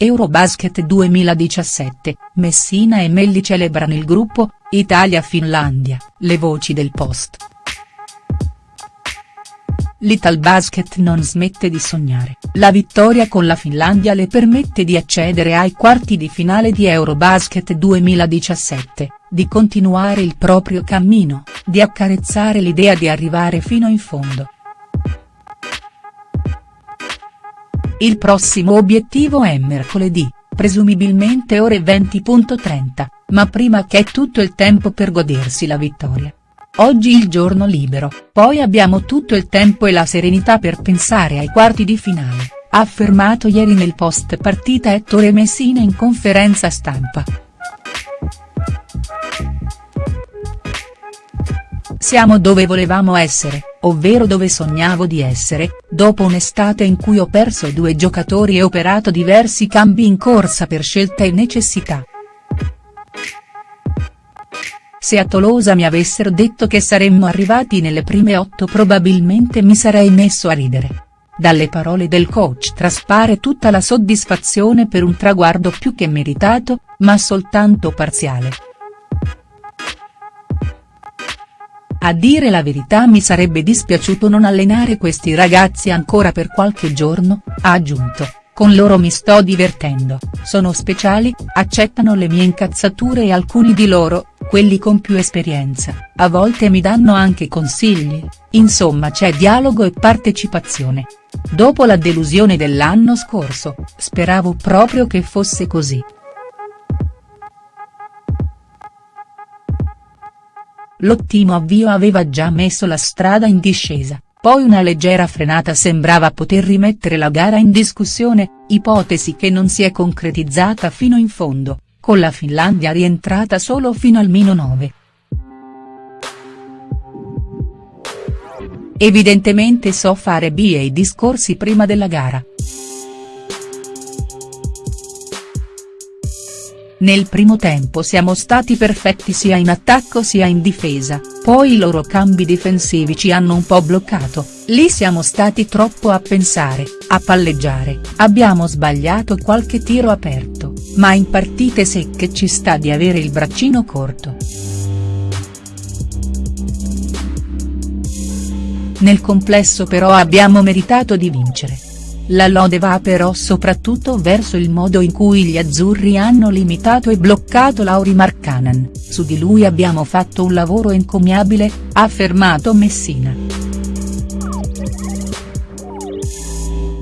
Eurobasket 2017, Messina e Melli celebrano il gruppo, Italia-Finlandia, le voci del post. L'Italbasket non smette di sognare, la vittoria con la Finlandia le permette di accedere ai quarti di finale di Eurobasket 2017, di continuare il proprio cammino, di accarezzare l'idea di arrivare fino in fondo. Il prossimo obiettivo è mercoledì, presumibilmente ore 20.30, ma prima che tutto il tempo per godersi la vittoria. Oggi il giorno libero, poi abbiamo tutto il tempo e la serenità per pensare ai quarti di finale, ha affermato ieri nel post partita Ettore Messina in conferenza stampa. Siamo dove volevamo essere, ovvero dove sognavo di essere, dopo un'estate in cui ho perso due giocatori e operato diversi cambi in corsa per scelta e necessità. Se a Tolosa mi avessero detto che saremmo arrivati nelle prime otto probabilmente mi sarei messo a ridere. Dalle parole del coach traspare tutta la soddisfazione per un traguardo più che meritato, ma soltanto parziale. A dire la verità mi sarebbe dispiaciuto non allenare questi ragazzi ancora per qualche giorno, ha aggiunto, con loro mi sto divertendo, sono speciali, accettano le mie incazzature e alcuni di loro, quelli con più esperienza, a volte mi danno anche consigli, insomma c'è dialogo e partecipazione. Dopo la delusione dell'anno scorso, speravo proprio che fosse così. L'ottimo avvio aveva già messo la strada in discesa, poi una leggera frenata sembrava poter rimettere la gara in discussione, ipotesi che non si è concretizzata fino in fondo, con la Finlandia rientrata solo fino al mino 9. Evidentemente so fare B e i discorsi prima della gara. Nel primo tempo siamo stati perfetti sia in attacco sia in difesa, poi i loro cambi difensivi ci hanno un po' bloccato, lì siamo stati troppo a pensare, a palleggiare, abbiamo sbagliato qualche tiro aperto, ma in partite secche ci sta di avere il braccino corto. Nel complesso però abbiamo meritato di vincere. La lode va però soprattutto verso il modo in cui gli azzurri hanno limitato e bloccato Lauri Markkanen, su di lui abbiamo fatto un lavoro encomiabile, ha affermato Messina.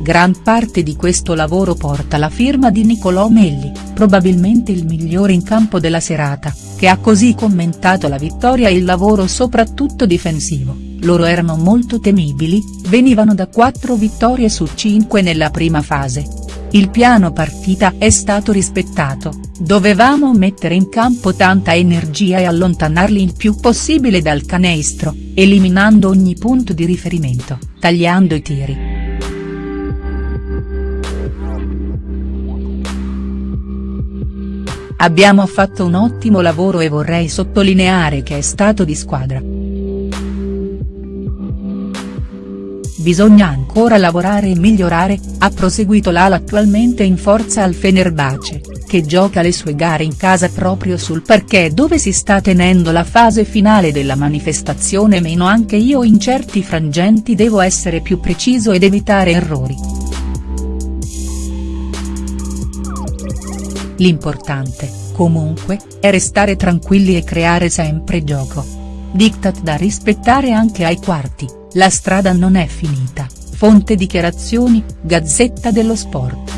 Gran parte di questo lavoro porta la firma di Nicolò Melli, probabilmente il migliore in campo della serata, che ha così commentato la vittoria e il lavoro soprattutto difensivo loro erano molto temibili, venivano da 4 vittorie su 5 nella prima fase. Il piano partita è stato rispettato, dovevamo mettere in campo tanta energia e allontanarli il più possibile dal canestro, eliminando ogni punto di riferimento, tagliando i tiri. Abbiamo fatto un ottimo lavoro e vorrei sottolineare che è stato di squadra. Bisogna ancora lavorare e migliorare, ha proseguito l'ala attualmente in forza al Fenerbahce, che gioca le sue gare in casa proprio sul parquet dove si sta tenendo la fase finale della manifestazione meno anche io in certi frangenti devo essere più preciso ed evitare errori. L'importante, comunque, è restare tranquilli e creare sempre gioco. Diktat da rispettare anche ai quarti. La strada non è finita, fonte dichiarazioni, Gazzetta dello Sport.